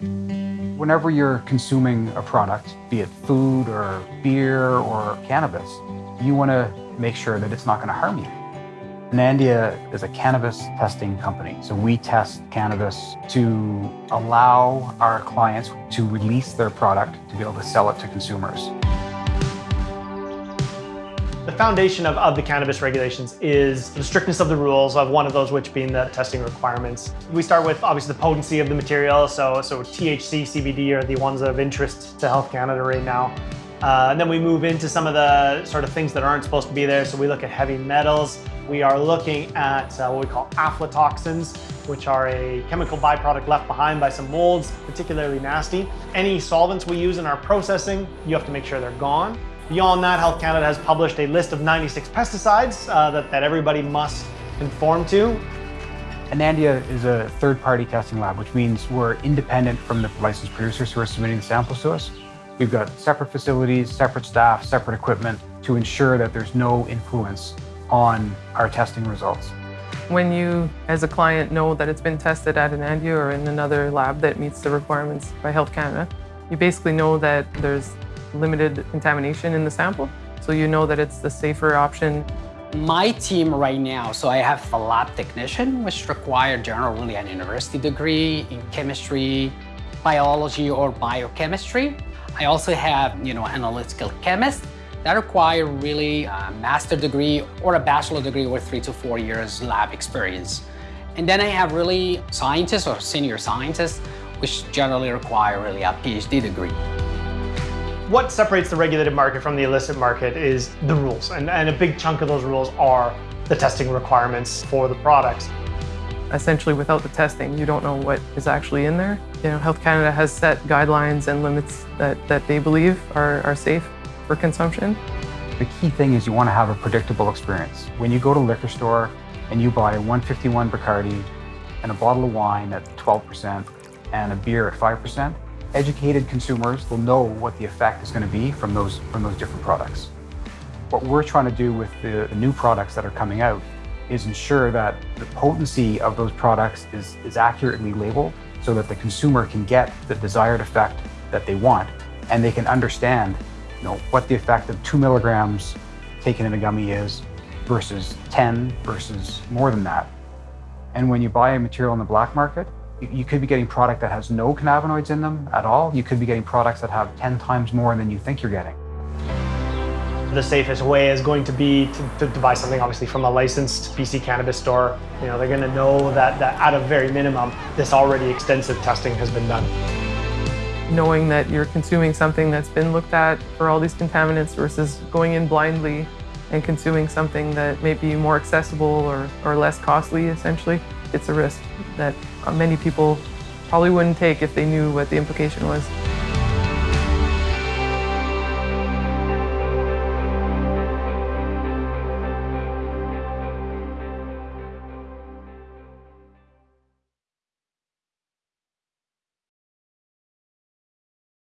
Whenever you're consuming a product, be it food or beer or cannabis, you want to make sure that it's not going to harm you. Anandia is a cannabis testing company. So we test cannabis to allow our clients to release their product to be able to sell it to consumers. The foundation of, of the cannabis regulations is the strictness of the rules, of one of those which being the testing requirements. We start with obviously the potency of the material, so, so THC, CBD are the ones of interest to Health Canada right now. Uh, and then we move into some of the sort of things that aren't supposed to be there. So we look at heavy metals. We are looking at uh, what we call aflatoxins, which are a chemical byproduct left behind by some molds, particularly nasty. Any solvents we use in our processing, you have to make sure they're gone. Beyond that, Health Canada has published a list of 96 pesticides uh, that, that everybody must conform to. Anandia is a third-party testing lab, which means we're independent from the licensed producers who are submitting the samples to us. We've got separate facilities, separate staff, separate equipment to ensure that there's no influence on our testing results. When you, as a client, know that it's been tested at Anandia or in another lab that meets the requirements by Health Canada, you basically know that there's limited contamination in the sample, so you know that it's the safer option. My team right now, so I have a lab technician, which require generally an university degree in chemistry, biology, or biochemistry. I also have, you know, analytical chemist that require really a master degree or a bachelor degree with three to four years lab experience. And then I have really scientists or senior scientists, which generally require really a PhD degree. What separates the regulated market from the illicit market is the rules. And, and a big chunk of those rules are the testing requirements for the products. Essentially, without the testing, you don't know what is actually in there. You know, Health Canada has set guidelines and limits that, that they believe are, are safe for consumption. The key thing is you want to have a predictable experience. When you go to a liquor store and you buy a 151 Bacardi and a bottle of wine at 12% and a beer at 5%, educated consumers will know what the effect is going to be from those, from those different products. What we're trying to do with the, the new products that are coming out is ensure that the potency of those products is, is accurately labeled so that the consumer can get the desired effect that they want and they can understand you know, what the effect of two milligrams taken in a gummy is versus 10 versus more than that. And when you buy a material in the black market, you could be getting product that has no cannabinoids in them at all. You could be getting products that have 10 times more than you think you're getting. The safest way is going to be to, to, to, buy something obviously from a licensed BC cannabis store. You know, they're gonna know that, that at a very minimum, this already extensive testing has been done. Knowing that you're consuming something that's been looked at for all these contaminants versus going in blindly and consuming something that may be more accessible or, or less costly, essentially, it's a risk that many people probably wouldn't take if they knew what the implication was.